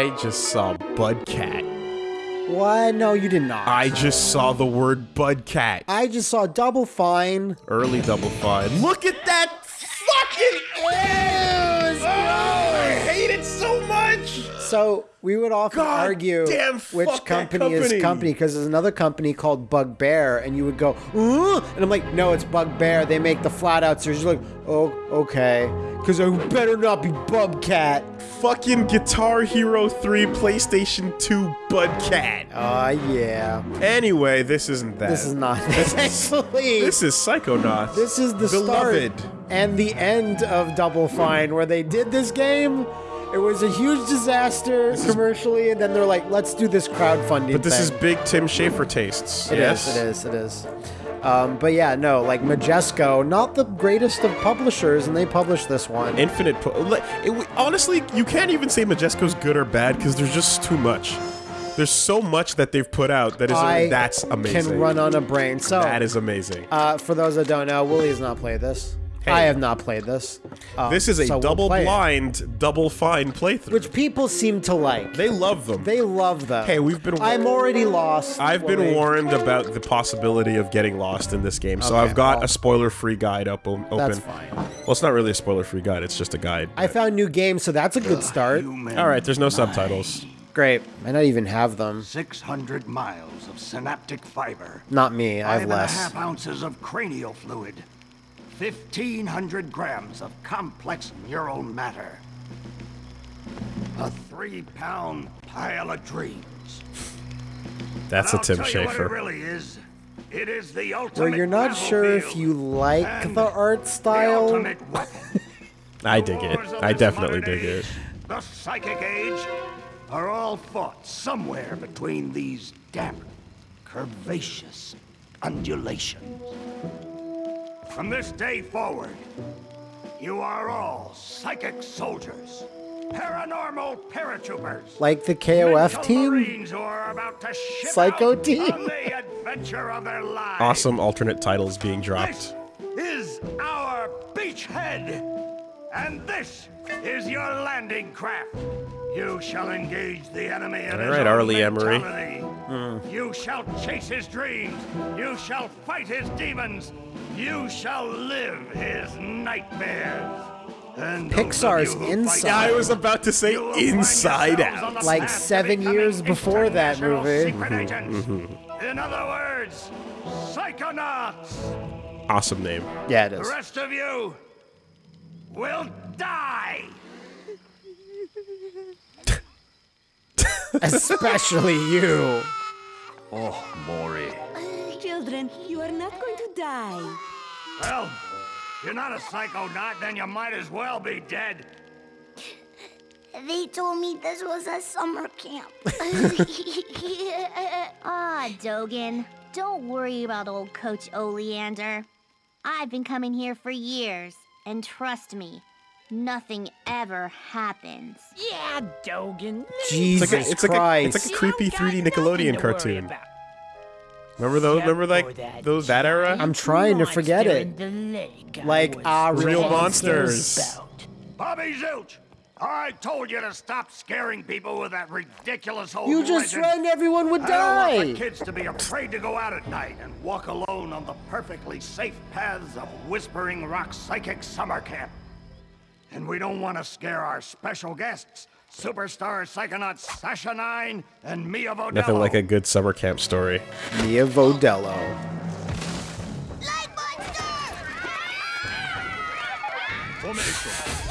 I just saw Budcat. What? No, you did not. I just saw the word Budcat. I just saw Double Fine. Early Double Fine. Look at that fucking Ew, So we would often God argue damn, which that company, is company. company because there's another company called Bugbear, and you would go, "Uh?" and I'm like, no, it's Bugbear. They make the flat out series. You're like, oh, okay, because I better not be Bubcat. Fucking Guitar Hero 3 PlayStation 2 Budcat. Ah, yeah. Anyway, this isn't that. This is not this actually. This is Psychonauts. This is the Beloved. start and the end of Double Fine, where they did this game. It was a huge disaster commercially, and then they're like, "Let's do this crowdfunding." But this thing. is big Tim Schafer tastes. It is. yes? It is. It is. Um, but yeah, no, like Majesco, not the greatest of publishers, and they published this one. Infinite. It, honestly, you can't even say Majesco's good or bad because there's just too much. There's so much that they've put out that is I that's amazing. can run on a brain. So, that is amazing. uh, for those that don't know, Willie has not played this. Hey. I have not played this. Um, this is a so we'll double it, blind, double fine playthrough. which people seem to like. they love them. They love them. Hey, we've been- I'm already lost. I've been Willie. warned about the possibility of getting lost in this game, so Okay, I've got well, a spoiler-free guide up open. That's fine. Well, it's not really a spoiler-free guide; it's just a guide. I found new games, so that's a good start. All right, there's no subtitles. Great. I don't even have them. 600 miles of synaptic fiber. Not me. I have and a less. half ounces of cranial fluid. 1,500 grams of complex neural matter. A three-pound pile of dreams. That's And a Tim I'll tell you what it Schafer. really is. It is the ultimate Where you're not sure if you like the art style. ultimate weapon. I dig it. I definitely modern dig it. The psychic age are all fought somewhere between these damp, curvaceous undulations. From this day forward, you are all psychic soldiers, paranormal paratroopers. Like the KOF team? Are about to ship Psycho out team? on the adventure of their lives. Awesome alternate titles being dropped. This is our beachhead, and this is your landing craft. You shall engage the enemy in All his right, own Arlie Emery. mentality. Hmm. You shall chase his dreams. You shall fight his demons. You shall live his nightmares. And Pixar's you who fight Inside. Yeah, I was about to say you will find Inside Out. Like seven years before that movie. Mm-hmm. In other words, psychonauts. Awesome name. Yeah, it The rest of you will die. Especially you. Oh, Maury. Children, you are not going to die. Well, you're not a psychonaut, then you might as well be dead. They told me this was a summer camp. Ah, Dogen. Don't worry about old Coach Oleander. I've been coming here for years, and trust me, nothing ever happens. Yeah, Dogen. Jesus It's like a, it's like a, Christ. it's like a creepy 3D Nickelodeon cartoon. Remember those? Remember like those that era? I'm trying to forget it. Like, ah, Real monsters. Bobby Zilch, I told you to stop scaring people with that ridiculous old you just legend. threatened everyone would I don't want my die. kids to be afraid to go out at night and walk alone on the perfectly safe paths of Whispering Rock Psychic Summer Camp. And we don't want to scare our special guests, superstar psychonauts Sasha Nein and Milla Vodello. Nothing like a good summer camp story. Milla Vodello.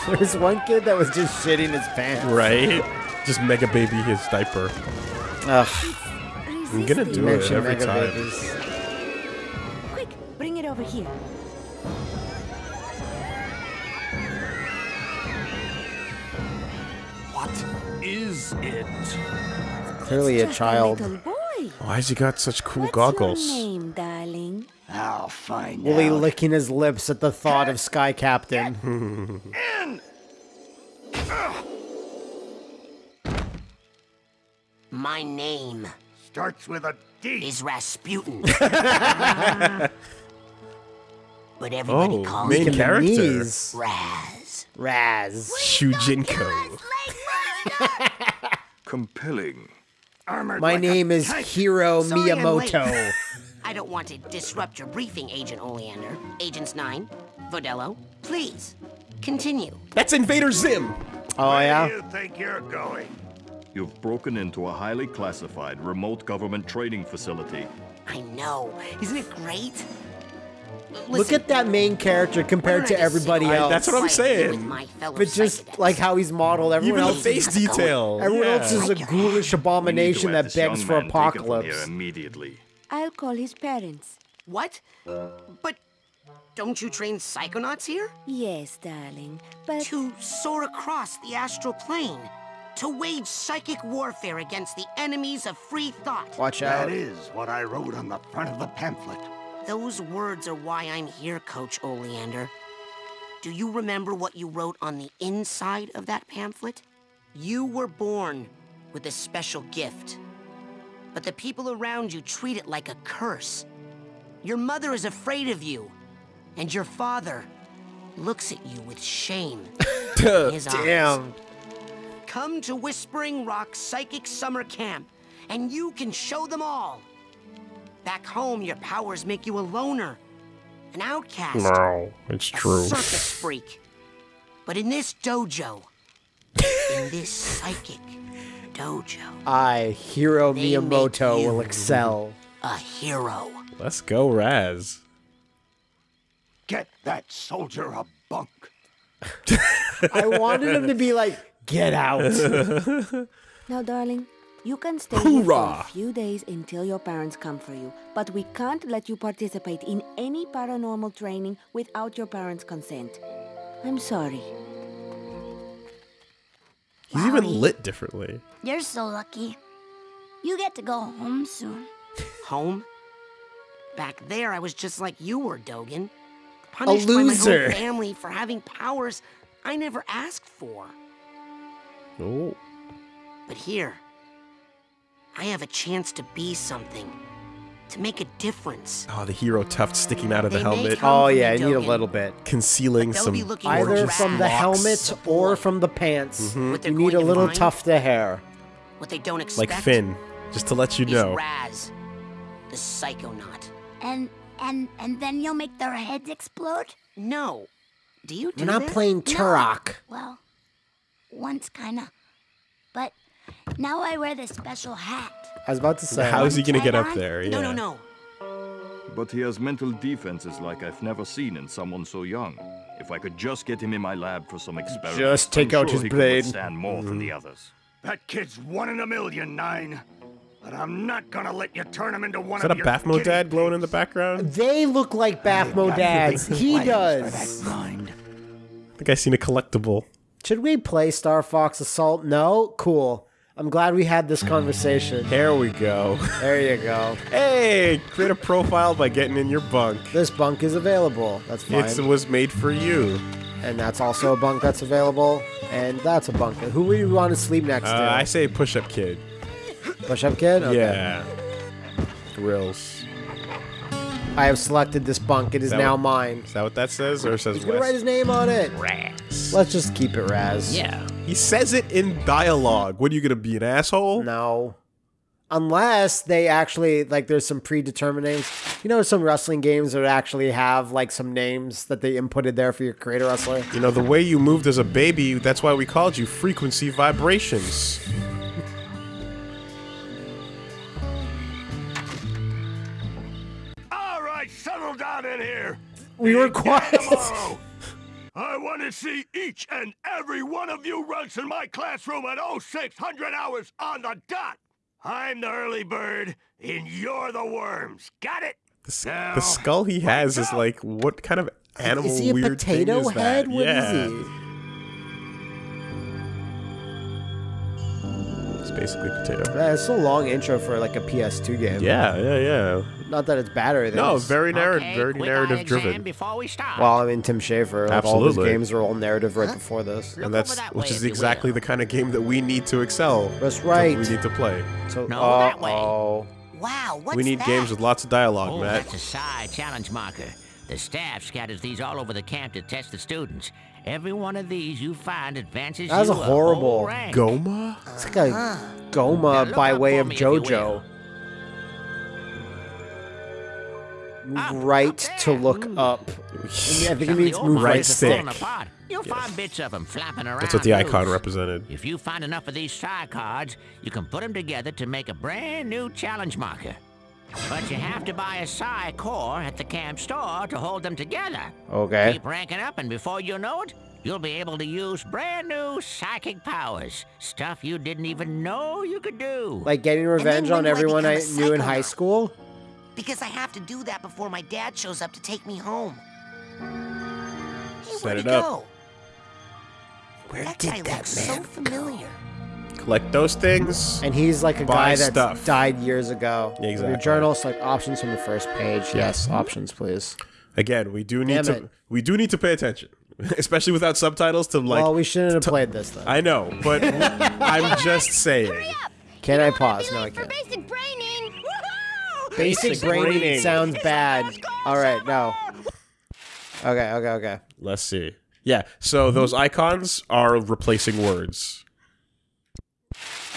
There's one kid that was just shitting his pants. Right? Just mega baby his diaper. Ugh. I'm gonna do it every time. Babies. Quick, bring it over here. What is it? Clearly a child. little boy. Why's he got such cool What's goggles? your name, darling? I'll find Willie out. licking his lips at the thought of Sky Captain. In! My name Starts with a D. is Rasputin. but everybody Oh, calls main me character. Knees. Raz. Raz. Shujinko. Compelling. Armored My like name is tank. Hiro Sorry Miyamoto. I don't want to disrupt your briefing, Agent Oleander. Agents Nein, Vodello, please, continue. That's Invader Zim. Oh Where yeah. do you think you're going? You've broken into a highly classified remote government training facility. I know. Isn't it great? Look at that main character compared to don't I everybody else. that's what I'm saying. But just psychedelics? like how he's modeled, everyone Even the else. face how's detail. Everyone yeah. else is a ghoulish We need to abomination that begs for man taken from here apocalypse. immediately. I'll call his parents. What? But don't you train psychonauts here? Yes, darling, but To soar across the astral plane. To wage psychic warfare against the enemies of free thought. Watch out. That is what I wrote on the front of the pamphlet. Those words are why I'm here, Coach Oleander. Do you remember what you wrote on the inside of that pamphlet? You were born with a special gift. But the people around you treat it like a curse. Your mother is afraid of you. And your father looks at you with shame in his eyes. Damn. Come to Whispering Rock Psychic Summer Camp, and you can show them all. Back home, your powers make you a loner, an outcast, No, it's a true. circus freak. But in this dojo, in this psychic dojo, I, Hiro Miyamoto, will excel. a hero. Let's go, Raz. Get that soldier a bunk. I wanted him to be like, get out. now, darling, you can stay here for a few days until your parents come for you. But we can't let you participate in any paranormal training without your parents' consent. I'm sorry. He's even lit differently. You're so lucky. You get to go home soon. Home? Back there, I was just like you were, Dogen. Punished by my loser. own family for having powers I never asked for. Oh. But here, I have a chance to be something, to make a difference. Oh, the hero tuft sticking out of the They may helmet, Oh yeah, I need a little bit. concealing some Either from the helmet or from the pants. Mm-hmm. What they're You need a little tuft of hair. What they don't expect. like Finn. Just to let you know. Raz, the psychonaut. And and and then you'll make their heads explode? No. Do you do We're not that? playing Turok. Well, once kinda. But now I wear this special hat. I was about to say. How is he gonna get up Try it on? there? Yeah. No, no, no. But he has mental defenses like I've never seen in someone so young. If I could just get him in my lab for some experiments, Just take I'm out sure his he brain. Could withstand more than the mm. others. That kid's one in a million, Nine. But I'm not gonna let you turn him into one Is that a of your Baphomet guinea dad glowing in the background? They look like Baphmo dads. He does. I think I seen a collectible. Should we play Star Fox Assault? No? Cool. I'm glad we had this conversation. There we go. There you go. Hey, create a profile by getting in your bunk. This bunk is available. That's fine. It was made for you. and that's also a bunk that's available. And that's a bunk. Who would you want to sleep next Uh, to? I say push up kid. Push up kid? Okay. Yeah. Grills. I have selected this bunk. It is that now what- mine. Is that what that says? Or it says He's gonna write West? his name on it. Raz. Let's just keep it Raz. Yeah. He says it in dialogue. What are you gonna be, an asshole? No. Unless they actually like there's some predetermined names. You know some wrestling games that actually have like some names that they inputted there for your creator wrestler. You know, the way you moved as a baby, that's why we called you Frequency Vibrations. All right, settle down in here. We were quiet. Tomorrow. I want to see each and every one of you runs in my classroom at 0600 hours on the dot. I'm the early bird, and you're the worms. Got it? The, s- Now, the skull he has is like, what kind of animal is he a weird thing potato is head? that? What is yeah. he? It's basically potato. Yeah, it's a long intro for like a PS2 game. Yeah, yeah, yeah. Not that it's bad or anything. No, it's- very narrative, Okay, very quick eye narrative exam driven. Before we start. Well, I mean Tim Schafer. Like, all his Absolutely. games are all narrative right before this. Look And that's over that which way, is you exactly will. the kind of game that we need to excel. That's that right. We need to play. So, No, uh that way. oh. Wow, what's we need that? games with lots of dialogue, Oh, Matt. that's a psi challenge marker. The staff scatters these all over the camp to test the students. Every one of these you find advances That was you a whole horrible rank. Goma? It's like a Now Goma look by up way for of me if you will. JoJo. Ah, move Up, right up to look hmm. up. I think it Some of means the old move Right right ones are falling stick. apart. You'll find bits of them flapping around. That's what the icon loose. represented. If you find enough of these psi cards, you can put them together to make a brand new challenge marker. But you have to buy a psi core at the camp store to hold them together. Okay. Keep ranking up, and before you know it, you'll be able to use brand new psychic powers. Stuff you didn't even know you could do. Like getting revenge on do I everyone I knew in high school? Because I have to do that before my dad shows up to take me home. Hey, Set where'd it up. go? Where that did guy that looks so man familiar. Collect those things. And he's like a guy that stuff. died years ago. Yeah, exactly. Your journal, select options from the first page. Yes, options, please. Again, we do need Damn to it. we do need to pay attention, especially without subtitles. To like, well, we shouldn't have played this though. I know, but I'm just saying. Can I Don't wanna pause? No, I late for can't. Basic braining. Woohoo! Basic, Basic braining, braining. sounds bad. All right, no. Okay, okay, okay. Let's see. Yeah, so those icons are replacing words.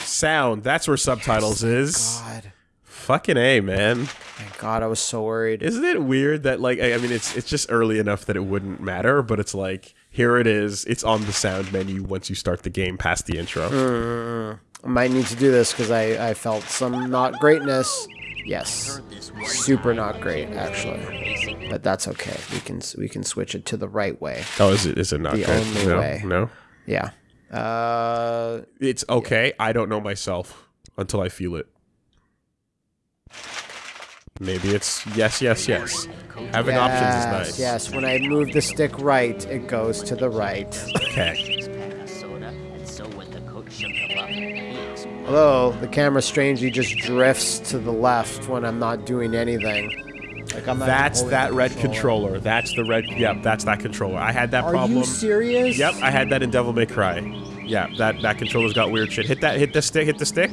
Sound, that's where subtitles is. God, Fucking A, man. thank God, I was so worried. Isn't it weird that like I I mean it's it's just early enough that it wouldn't matter, but it's like here it is. It's on the sound menu once you start the game past the intro. Mm, I might need to do this because I, I felt some not greatness. Yes, super not great actually, but that's okay. We can we can switch it to the right way. Oh, is it is it not The good? only no, way. no. Yeah. Uh, It's okay. I don't know myself until I feel it. Maybe it's yes, yes, yes. Having options is yes, nice. Yes, when I move the stick right, it goes to the right. Okay. Although the camera strangely just drifts to the left when I'm not doing anything. Like I'm not That's that red controller. That's the red. Yep, that's that controller. I had that Are problem. Are you serious? Yep, I had that in Devil May Cry. Yeah, that that controller's got weird shit. Hit that. Hit the stick. Hit the stick.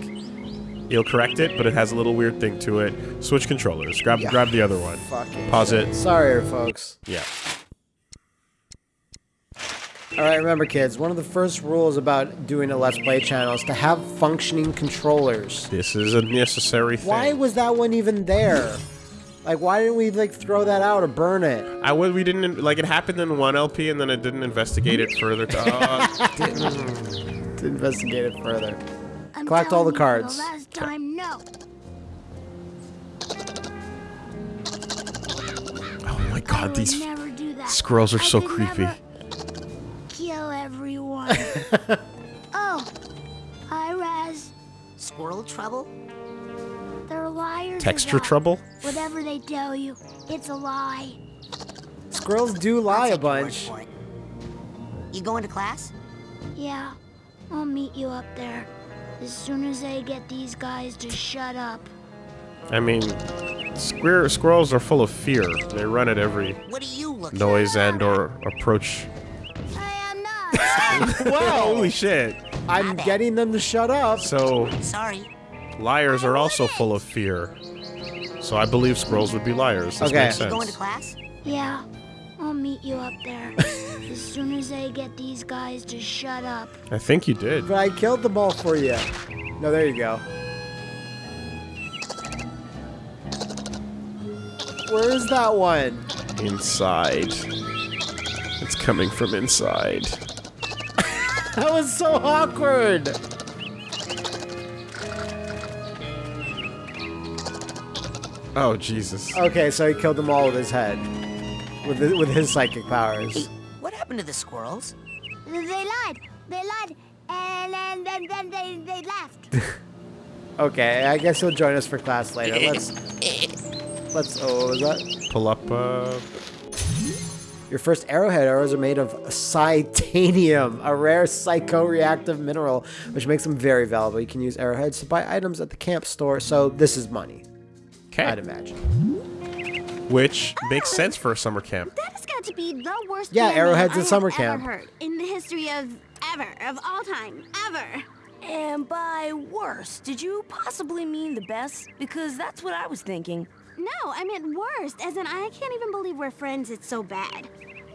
You'll correct it, but it has a little weird thing to it. Switch controllers. Grab Yeah. grab the other one. Fucking Pause shit. it. Sorry, folks. Yeah. All right, remember, kids. One of the first rules about doing a Let's Play channel is to have functioning controllers. This is a necessary thing. Why was that one even there? Like, why didn't we like throw that out or burn it? I would. We didn't like it happened in one LP, and then it didn't investigate it further. To, uh, To investigate it further. I'm Collect all the cards. The last time, no. oh my god, these never do that. squirrels are I so could creepy. Never Kill everyone. oh, hi, Raz. Squirrel trouble? They're liars. Texture about trouble. Whatever they tell you, it's a lie. Squirrels do lie a Take your word bunch. You going to class? Yeah, I'll meet you up there. As soon as I get these guys to shut up. I mean, squir- squirrels are full of fear. They run at every What are you looking noise and or approach. I am not. Holy shit! I'm getting them to shut up. So Sorry. liars are also full of fear. So I believe squirrels would be liars. This Okay. makes You sense. going to class? yeah, I'll meet you up there. as soon as I get these guys to shut up. I think you did. But I killed them all for you. No, there you go. Where is that one? Inside. It's coming from inside. That was so awkward. Oh Jesus! Okay, so he killed them all with his head, with his, with his psychic powers. What happened to the squirrels? They lied. They lied. And then, then, then they, they left. Okay, I guess he'll join us for class later. Let's let's. Oh, what was that? Pull up. Uh, Your first arrowhead arrows are made of psitanium, a rare psychoreactive mineral, which makes them very valuable. You can use arrowheads to buy items at the camp store, so this is money, I'd imagine. Which makes sense for a summer camp. That has got to be the worst. Yeah, Arrowhead's in summer camp. Ever heard in the history of ever, of all time, ever. And by worst, did you possibly mean the best? Because that's what I was thinking. No, I meant worst, as in I can't even believe we're friends. It's so bad.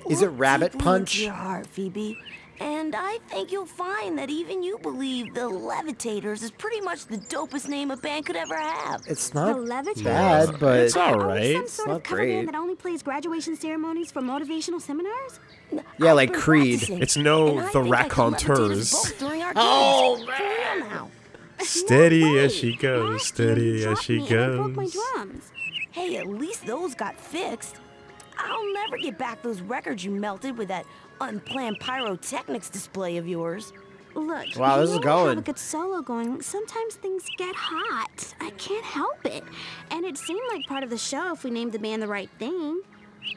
Is it Rabbit Punch? Into your heart, Phoebe. And I think you'll find that even you believe the Levitators is pretty much the dopest name a band could ever have. It's not Levitators? bad, but It's all right. Are we right. some sort not of cover great. band that only plays graduation ceremonies for motivational seminars? yeah, I've like Creed. practicing, It's no the think I can levitate us raconteurs. both during our Oh, man! For real now. Steady as she goes, steady year as she me and I broke my goes. Hey, at least those got fixed. I'll never get back those records you melted with that unplanned pyrotechnics display of yours. Look, Wow, you this is going. have a good solo going. Sometimes things get hot. I can't help it. And it seemed like part of the show if we named the band the right thing.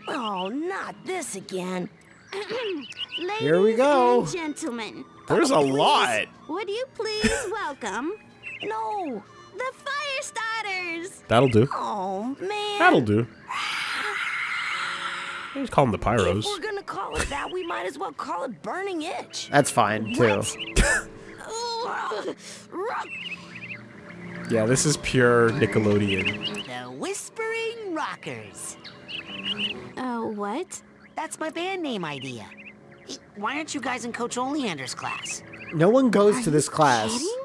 Oh, not this again. Ladies Here we go. gentlemen, There's oh, a lot. would you please welcome No. The fire starters? That'll do. Oh, man. That'll do. Just call them the If Pyros. we're gonna call it that, we might as well call it Burning Itch. That's fine too. Yeah, this is pure Nickelodeon. The Whispering Rockers. Oh, what? That's my band name idea. Why aren't you guys in Coach Oleander's class? No one goes Are to this class. Kidding?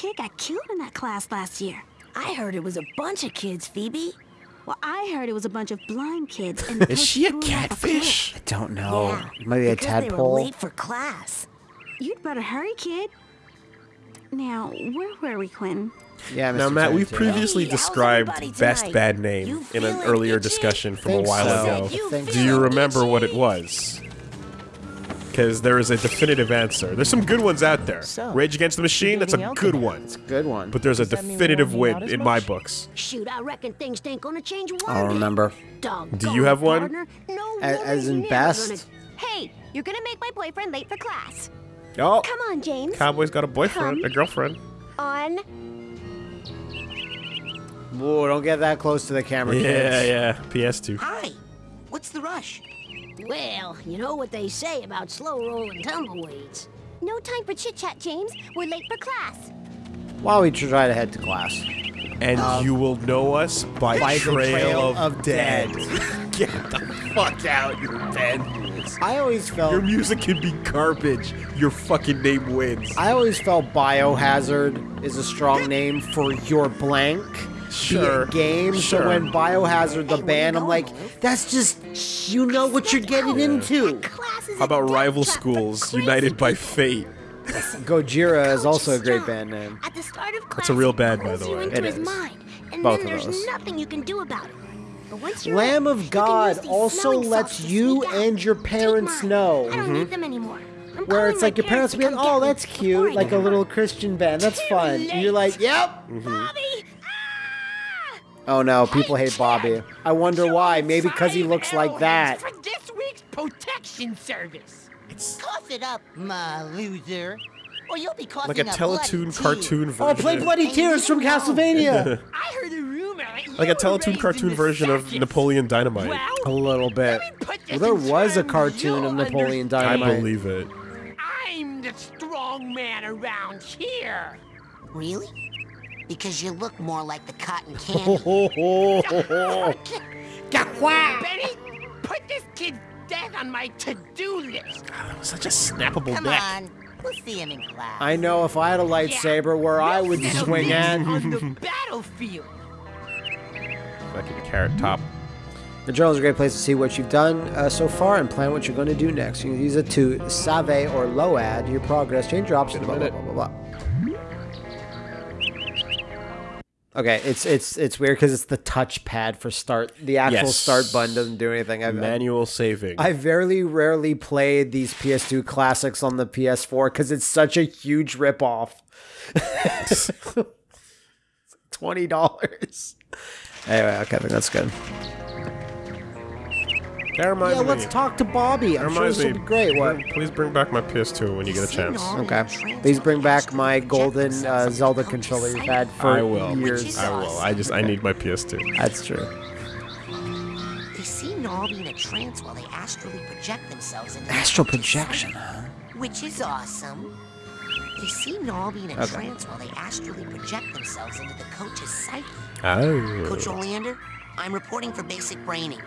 A kid got killed in that class last year. I heard it was a bunch of kids, Phoebe. Well, I heard it was a bunch of blind kids. And Is she a threw 'em off catfish? I don't know. Yeah, Maybe a because they were tadpole. late for class. You'd better hurry, kid. Now, where were we, Quinn? Yeah, Now, Matt, we've previously Hey, described best bad name in an earlier itchy? discussion from a while so. ago. You Do you feeling remember what it was? Because there is a definitive answer. There's some good ones out there. So, Rage Against the Machine, that's a getting out good there. one. Good one. But there's a Does that definitive win in my books. Shoot, I reckon things ain't gonna change one I don't remember. Doggone Do you have one? partner. No A- as in best? Hey, you're gonna make my boyfriend late for class. Oh, Come on, James. Cowboy's got a boyfriend, Come. a girlfriend. On. Whoa, don't get that close to the camera, Yeah, kids. yeah. PS2. Hi. What's the rush? Well, you know what they say about slow rolling tumbleweeds. No time for chit chat, James. We're late for class. While we try to head to class. And um, you will know us by, By the Trail, Trail of, of Dead. Dead. Get the fuck out, you dead. rules. I always felt Your music can be garbage. Your fucking name wins. I always felt Biohazard is a strong name for your blank. Sure. Be it game. Sure. So when Biohazard the band, I'm like, that's just you know what you're getting into. How about rival schools united by fate? Gojira is also a great band name. At the start of class, That's a real band, he by pulls the way. into It mind, and Both then of there's those. nothing you can do about it. But once you're Lamb in, of God use also lets you and your parents know. I don't need mm-hmm. them anymore. I'm Where it's like your parents to be like, oh, that's cute, like a little Christian band. That's fun. And you're like, yep. Mm-hmm. Bobby! Oh no, people hate Bobby. I wonder why. Maybe because he looks like that. For this week's protection service. Cough it up, my loser. Or you'll be coughing Like a up Teletoon cartoon tears. version. Oh, play Bloody Tears from Castlevania. I heard a rumor. like a were Teletoon cartoon version of. Napoleon Dynamite. Well, A little bit. let me put Well, there was a cartoon of Napoleon Dynamite. I believe it. I'm the strong man around here. Really? Because you look more like the cotton candy. Benny, put this kid's death on my to-do list. Such a snappable Come neck. on. We'll see him in class. I know if I had a lightsaber where I would swing this at. on the battlefield. Fucking carrot top. The journal is a great place to see what you've done uh, so far and plan what you're going to do next. You can use it to save or load your progress, change your options, blah, blah, blah, blah, blah. Okay, it's it's it's weird because it's the touchpad for start. The actual Yes. start button doesn't do anything. I've, Manual saving. I very rarely played these PS2 classics on the PS4 because it's such a huge ripoff. Twenty dollars. Anyway, okay, I think that's good. That reminds Yeah, me. let's talk to Bobby. I'm sure reminds this will me. be great. What? Please bring back my PS2 when you get a chance. Okay. Please bring back my golden uh, Zelda controller you've had for I will. years. I will. I just I need my PS2. That's true. They see Nobby in a trance while they astrally project themselves into Astral projection, huh? Which is awesome. They see Nobby in a Okay. trance while they astrally project themselves into the coach's psyche. Oh. Coach Oleander, I'm reporting for basic braining.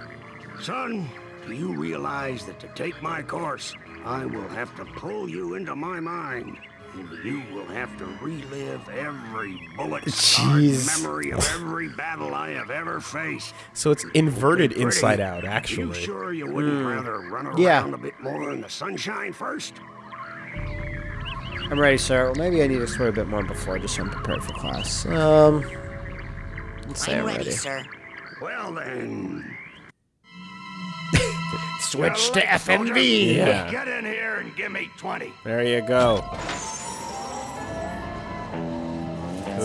Son, Do you realize that to take my course, I will have to pull you into my mind? And you will have to relive every bullet scarred Jeez. memory of every battle I have ever faced. So it's inverted Pretty, inside out, actually. You actually. sure you wouldn't Hmm. rather run around Yeah. a bit more in the sunshine first? I'm ready, sir. Well, maybe I need to swear a bit more before, just so I'm prepared for class. Um, let's say I'm I'm ready, ready. sir. Well then. Switch to Soldier, FNV. Yeah. Get in here and give me 20. There you go.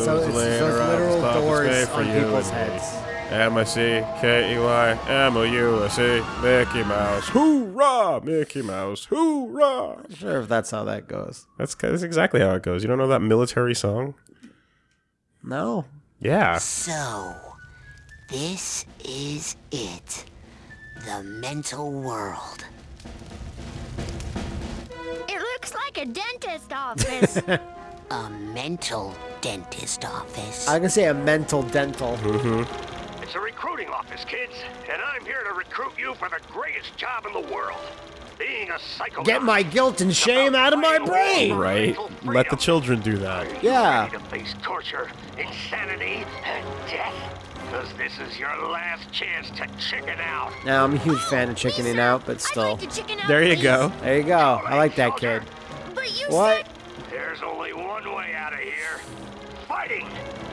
So it's laying those around literal doors office for on you people's heads. M I C K E Y M O U S E Mickey Mouse. Hoorah! Mickey Mouse. Hoorah! Not sure if that's how that goes. That's that's exactly how it goes. You don't know that military song? No. Yeah. So, this is it. The mental world. It looks like a dentist office. A mental dentist office. I can say a mental dental. Mm-hmm. It's a recruiting office, kids, and I'm here to recruit you for the greatest job in the world. Being a psycho. Get my guilt and shame out of my brain. Right. Let the children do that. Yeah. Ready to face torture, insanity, and death. Because this is your last chance to chicken out. Now I'm a huge fan of chickening out, but still. chicken out, There you please. go. There you go. I like that kid. But you What? There's only one way out of here. Fighting.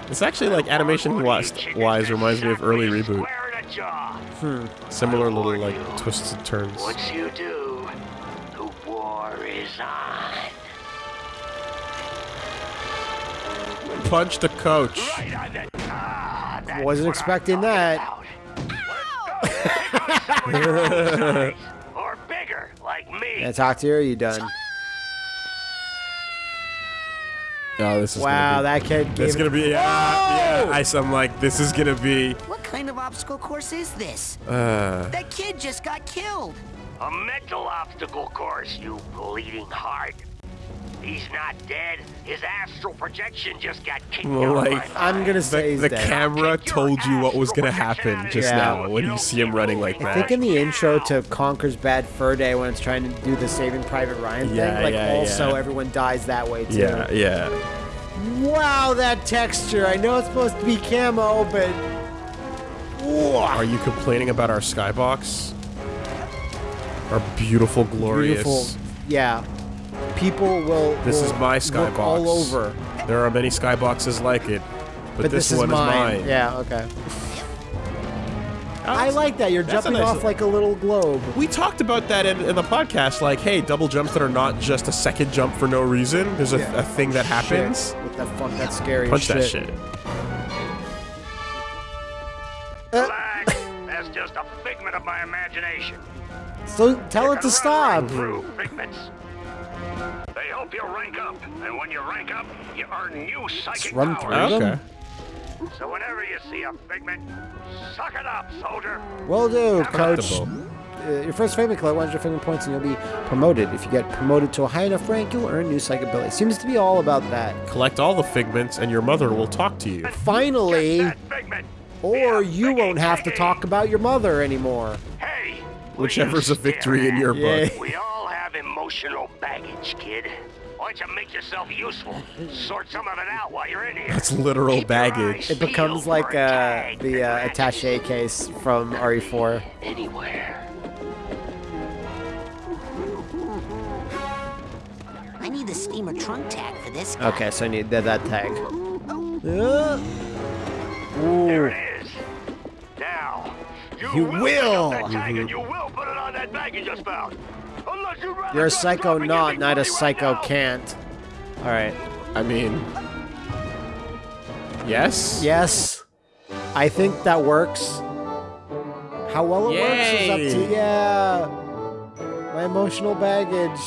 It's actually like animation wise, wise reminds me of early reboot. Square in the jaw. Hmm. Similar little like twisted turns. Once you do, the war is on. Punch the coach. Right Wasn't expecting that. about. or bigger, like me. Can I talk to you or are you done? Oh, this is Wow, gonna that kid be, It's gonna be yeah, yeah. I, I'm like, this is gonna be. What kind of obstacle course is this? Uh, That kid just got killed. A mental obstacle course, you bleeding heart. He's not dead. His astral projection just got kicked well, out of like my I'm gonna say the, he's the dead. camera told you what was gonna happen just Yeah. now when you see him running like that. I think in the intro to Conker's Bad Fur Day, when it's trying to do the Saving Private Ryan thing, Yeah, like yeah, also yeah. everyone dies that way too. Yeah, yeah. Wow, that texture. I know it's supposed to be camo, but Are you complaining about our skybox? Our beautiful, glorious. beautiful. Yeah, people will. This is my skybox. all over. There are many skyboxes like it, but, But, this, this, one is mine. is mine. Yeah. Okay. I like that. You're jumping nice- off like a little globe. We talked about that in, in the podcast. Like, hey, double jumps that are not just a second jump for no reason. There's a, Yeah. a thing that happens. Shit. What the fuck? That's scary. as Punch that shit. shit. Uh. Relax. That's just a figment of my imagination. So tell You it to stop. right through figments. They help you rank up, and when you rank up, you earn new psychic run powers. through them? Okay. So whenever you see a figment, suck it up, soldier. Well do, coach. Uh, your first figment collect 100 figment points and you'll be promoted. If you get promoted to a high enough rank, you'll earn new psychic ability. Seems to be all about that. Collect all the figments, and your mother will talk to you. Finally, or you biggie, won't have to talk about your mother anymore. Hey, Whichever's a victory in your Yeah. book. We all have emotional baggage, kid. Why don't you make yourself useful? Sort some of it out while you're in here. That's literal Keep baggage. It becomes like for a uh, the uh, attache case from E RE4. Anywhere. I need the steamer trunk tag for this guy. Okay, so I need that, that tag. There Ooh. it is. Now, you, You will, pick will. that tag and you will put it on that bag you just found. Unless you'd rather You're a psycho drop and not, give not a money right psycho can't. Alright. I mean, yes. Yes. I think that works. How well it works is up to Yay. yeah. My emotional baggage.